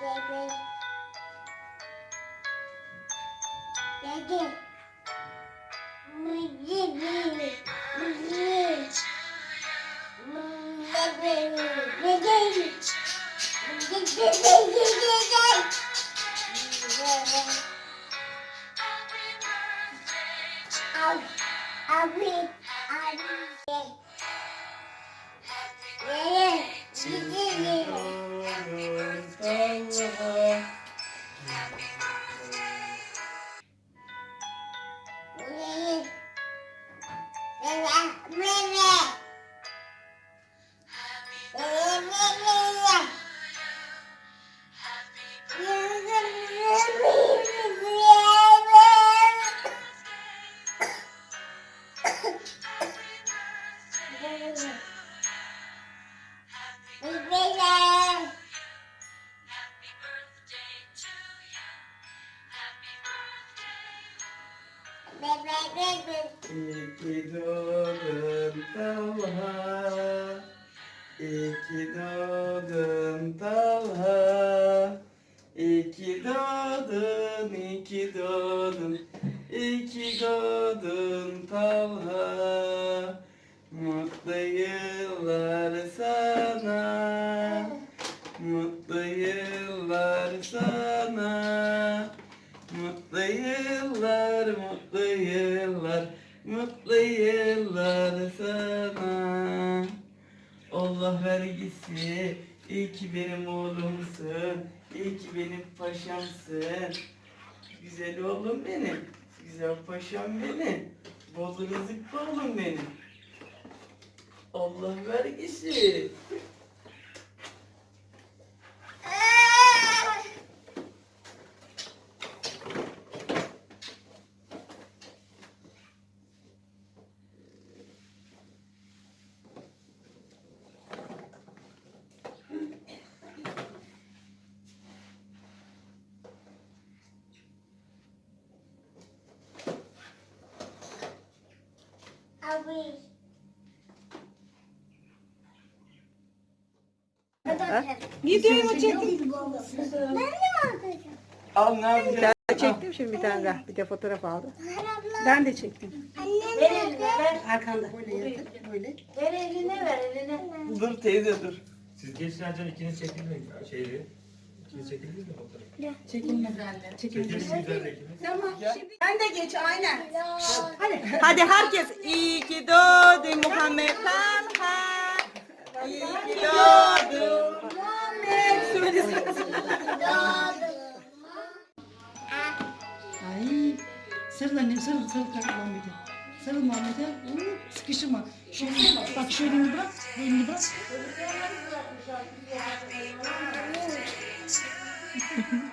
baby. Baby. Baby. Baby. Baby. Baby. I'll, I'll be, I'll be. Bebe, bebe. İki doğdun Talha İki doğdun Talha doğdun, iki doğdun İki doğdun Talha Mutlu yıllar, mutlu yıllar, mutlu yıllar sana. Allah vergisi, iyi ki benim oğlumsun, iyi ki benim paşamsın. Güzel oğlum benim, güzel paşam benim, bol rızıklı oğlum benim. Allah vergisi. Abi. Videoyu mu çektin? Ben de mi Al ne yapacaksın? Ben çektim şimdi bir tane daha. Bir de fotoğraf aldım. Ben de çektim. Annem nerede? Arkanda. Böyle böyle. Ver eline ver eline. Dur teyze dur. Siz geçlerken ikiniz çekildiniz mi? Çekildiniz mi ikiniz. Tamam. Şimdi ben de geç aynen. Hadi. Hadi herkes. İyi ki doğdun Muhammed Talha. İyi ki doğdun Muhammed. Söyle Ay sarıl annem sarıl sarıl kalkma bir de. Sarıl Muhammed'e. Oo, Sıkıştırma. Şöyle bak. Bak şöyle bırak. Elini bırak. Thank you.